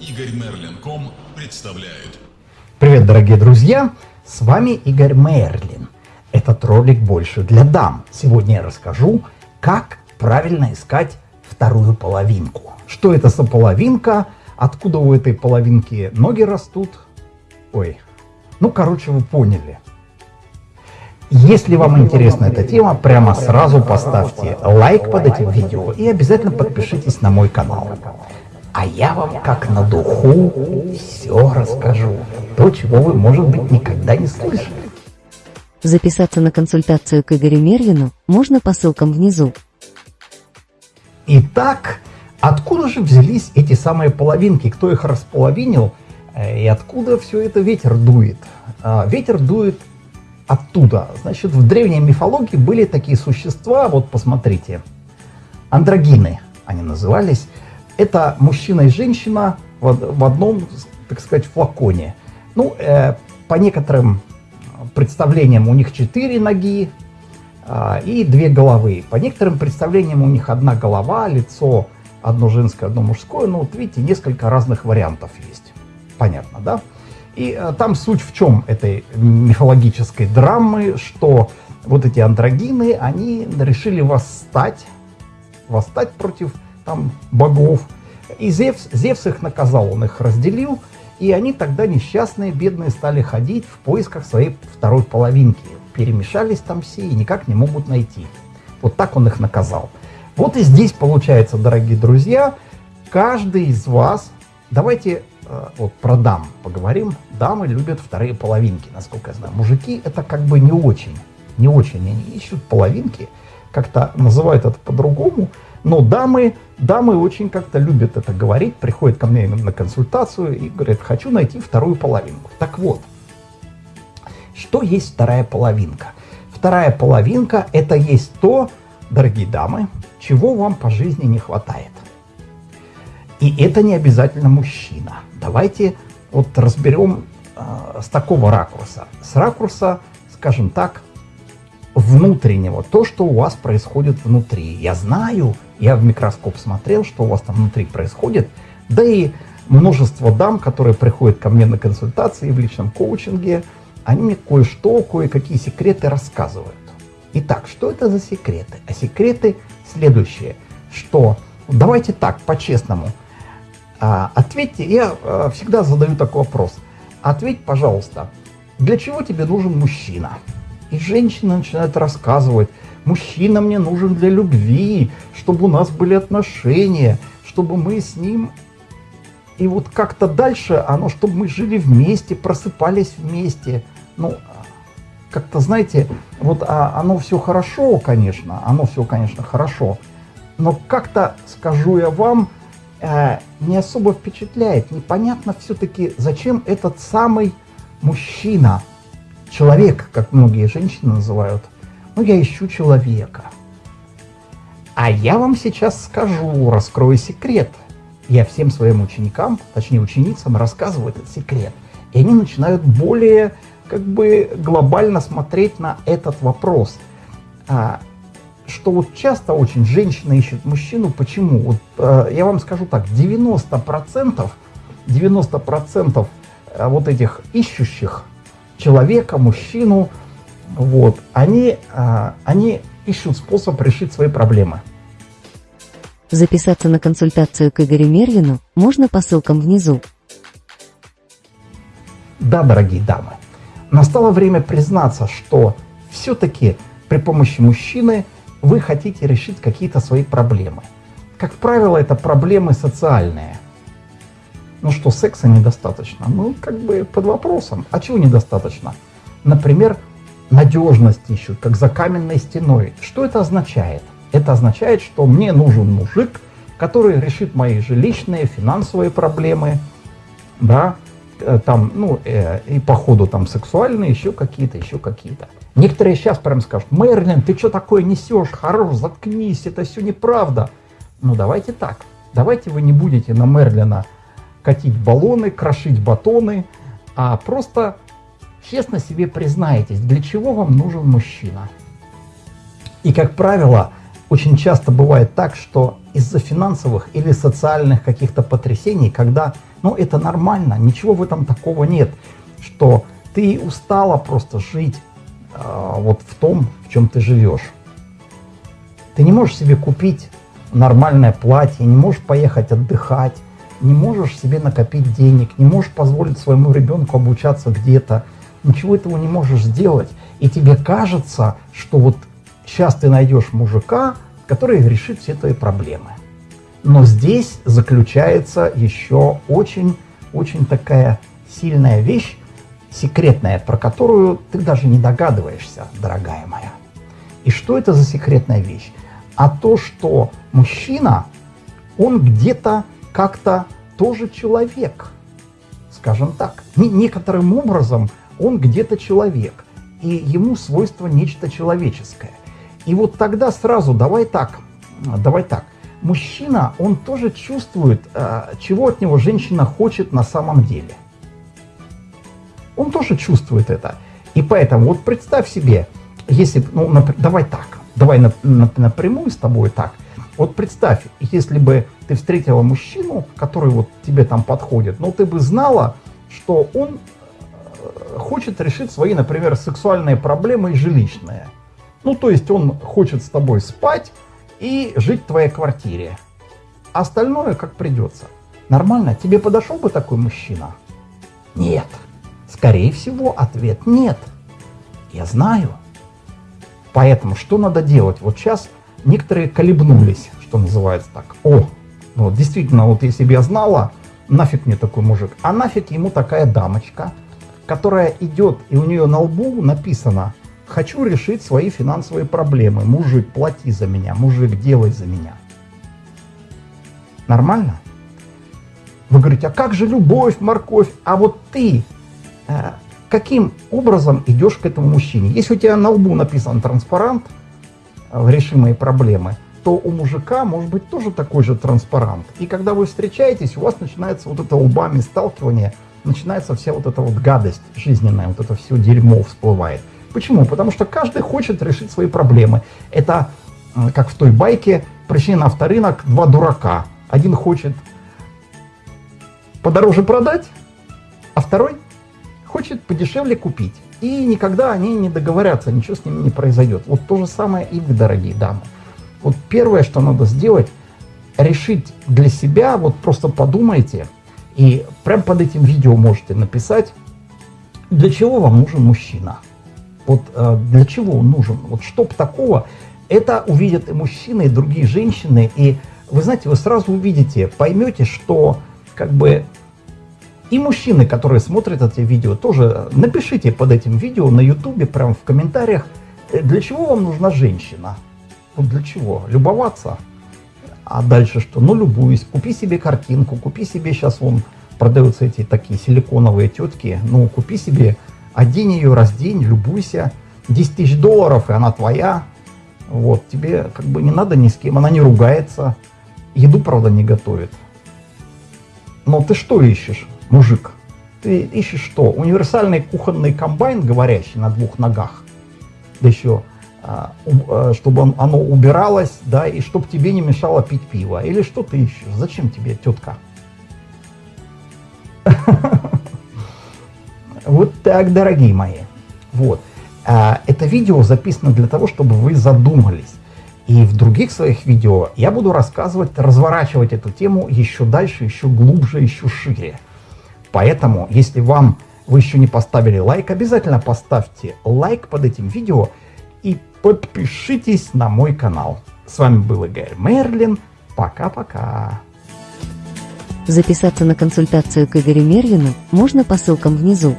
Игорь Мерлин.ком представляет. Привет, дорогие друзья! С вами Игорь Мерлин. Этот ролик больше для дам. Сегодня я расскажу, как правильно искать вторую половинку. Что это за половинка, откуда у этой половинки ноги растут. Ой, ну короче вы поняли. Если вам интересна эта тема, прямо сразу поставьте лайк под этим видео и обязательно подпишитесь на мой канал. А я вам как на духу все расскажу. То, чего вы, может быть, никогда не слышали. Записаться на консультацию к Игорю Мерлину можно по ссылкам внизу. Итак, откуда же взялись эти самые половинки? Кто их располовинил? Э, и откуда все это ветер дует? А, ветер дует оттуда. Значит, в древней мифологии были такие существа, вот посмотрите, андрогины они назывались. Это мужчина и женщина в, в одном, так сказать, флаконе. Ну, э, по некоторым представлениям у них четыре ноги э, и две головы. По некоторым представлениям у них одна голова, лицо одно женское, одно мужское. Ну, вот видите, несколько разных вариантов есть. Понятно, да? И э, там суть в чем этой мифологической драмы, что вот эти андрогины, они решили восстать, восстать против там богов. И Зевс, Зевс их наказал, он их разделил, и они тогда несчастные, бедные стали ходить в поисках своей второй половинки. Перемешались там все и никак не могут найти. Вот так он их наказал. Вот и здесь получается, дорогие друзья, каждый из вас, давайте Э, вот про дам поговорим. Дамы любят вторые половинки, насколько я знаю. Мужики это как бы не очень, не очень. Они ищут половинки, как-то называют это по-другому. Но дамы, дамы очень как-то любят это говорить, приходят ко мне на консультацию и говорят, хочу найти вторую половинку. Так вот, что есть вторая половинка? Вторая половинка это есть то, дорогие дамы, чего вам по жизни не хватает. И это не обязательно мужчина. Давайте вот разберем э, с такого ракурса. С ракурса, скажем так, внутреннего, то, что у вас происходит внутри. Я знаю, я в микроскоп смотрел, что у вас там внутри происходит, да и множество дам, которые приходят ко мне на консультации в личном коучинге, они мне кое-что, кое-какие секреты рассказывают. Итак, что это за секреты? А секреты следующие, что давайте так, по-честному, а, ответьте, я а, всегда задаю такой вопрос. Ответь, пожалуйста, для чего тебе нужен мужчина? И женщина начинает рассказывать, мужчина мне нужен для любви, чтобы у нас были отношения, чтобы мы с ним... И вот как-то дальше оно, чтобы мы жили вместе, просыпались вместе. Ну, как-то, знаете, вот а, оно все хорошо, конечно, оно все, конечно, хорошо. Но как-то, скажу я вам, э, не особо впечатляет. Непонятно все-таки, зачем этот самый мужчина, человек, как многие женщины называют. Ну, я ищу человека. А я вам сейчас скажу, раскрою секрет. Я всем своим ученикам, точнее ученицам, рассказываю этот секрет. И они начинают более как бы глобально смотреть на этот вопрос. А, что вот часто очень женщина ищет мужчину. Почему? Вот, э, я вам скажу так, 90%, 90% э, вот этих ищущих человека, мужчину, вот, они, э, они ищут способ решить свои проблемы. Записаться на консультацию к Игорю Мерлину можно по ссылкам внизу. Да, дорогие дамы, настало время признаться, что все-таки при помощи мужчины – вы хотите решить какие-то свои проблемы. Как правило, это проблемы социальные. Ну что, секса недостаточно? Ну, как бы под вопросом. А чего недостаточно? Например, надежность ищут, как за каменной стеной. Что это означает? Это означает, что мне нужен мужик, который решит мои жилищные, финансовые проблемы, да, э, там, ну, э, и по ходу там сексуальные, еще какие-то, еще какие-то. Некоторые сейчас прям скажут, Мерлин, ты что такое несешь? Хорош, заткнись, это все неправда. Ну давайте так, давайте вы не будете на Мерлина катить баллоны, крошить батоны, а просто честно себе признаетесь, для чего вам нужен мужчина. И, как правило, очень часто бывает так, что из-за финансовых или социальных каких-то потрясений, когда, ну, это нормально, ничего в этом такого нет, что ты устала просто жить э, вот в том, в чем ты живешь. Ты не можешь себе купить нормальное платье, не можешь поехать отдыхать, не можешь себе накопить денег, не можешь позволить своему ребенку обучаться где-то, ничего этого не можешь сделать. И тебе кажется, что вот сейчас ты найдешь мужика, который решит все твои проблемы. Но здесь заключается еще очень-очень такая сильная вещь, секретная, про которую ты даже не догадываешься, дорогая моя. И что это за секретная вещь? А то, что мужчина, он где-то как-то тоже человек, скажем так. Некоторым образом он где-то человек, и ему свойство нечто человеческое. И вот тогда сразу давай так, давай так. Мужчина, он тоже чувствует, э, чего от него женщина хочет на самом деле. Он тоже чувствует это. И поэтому вот представь себе, если, ну, например, давай так, давай напрямую с тобой так. Вот представь, если бы ты встретила мужчину, который вот тебе там подходит, но ты бы знала, что он хочет решить свои, например, сексуальные проблемы и жилищные. Ну, то есть он хочет с тобой спать и жить в твоей квартире. Остальное как придется. Нормально? Тебе подошел бы такой мужчина? Нет. Скорее всего, ответ нет. Я знаю. Поэтому что надо делать? Вот сейчас некоторые колебнулись, что называется так. О, ну действительно, вот если бы я знала, нафиг мне такой мужик, а нафиг ему такая дамочка, которая идет, и у нее на лбу написано «Хочу решить свои финансовые проблемы. Мужик, плати за меня. Мужик, делай за меня». Нормально? Вы говорите, а как же любовь, морковь? А вот ты э, каким образом идешь к этому мужчине? Если у тебя на лбу написан транспарант э, «Реши мои проблемы», то у мужика может быть тоже такой же транспарант. И когда вы встречаетесь, у вас начинается вот это лбами сталкивание, начинается вся вот эта вот гадость жизненная, вот это все дерьмо всплывает. Почему? Потому что каждый хочет решить свои проблемы. Это, как в той байке, пришли на авторынок два дурака. Один хочет подороже продать, а второй хочет подешевле купить. И никогда они не договорятся, ничего с ними не произойдет. Вот то же самое и вы, дорогие дамы. Вот первое, что надо сделать, решить для себя, вот просто подумайте, и прямо под этим видео можете написать, для чего вам нужен мужчина. Вот э, для чего он нужен. Вот чтоб такого, это увидят и мужчины, и другие женщины. И вы знаете, вы сразу увидите, поймете, что как бы и мужчины, которые смотрят эти видео, тоже напишите под этим видео на ютубе, прямо в комментариях, э, для чего вам нужна женщина. Вот для чего? Любоваться. А дальше что? Ну, любуюсь. Купи себе картинку, купи себе, сейчас вон продаются эти такие силиконовые тетки. Ну, купи себе, одень ее, раздень, любуйся. 10 тысяч долларов, и она твоя. Вот, тебе как бы не надо ни с кем, она не ругается. Еду, правда, не готовит. Но ты что ищешь, мужик? Ты ищешь что? Универсальный кухонный комбайн, говорящий на двух ногах. Да еще чтобы оно убиралось, да, и чтобы тебе не мешало пить пиво. Или что ты ищешь? Зачем тебе тетка? Вот так, дорогие мои. Вот. А, это видео записано для того, чтобы вы задумались. И в других своих видео я буду рассказывать, разворачивать эту тему еще дальше, еще глубже, еще шире. Поэтому, если вам вы еще не поставили лайк, обязательно поставьте лайк под этим видео и подпишитесь на мой канал. С вами был Игорь Мерлин. Пока-пока. Записаться на консультацию к Игорю Мерлину можно по ссылкам внизу.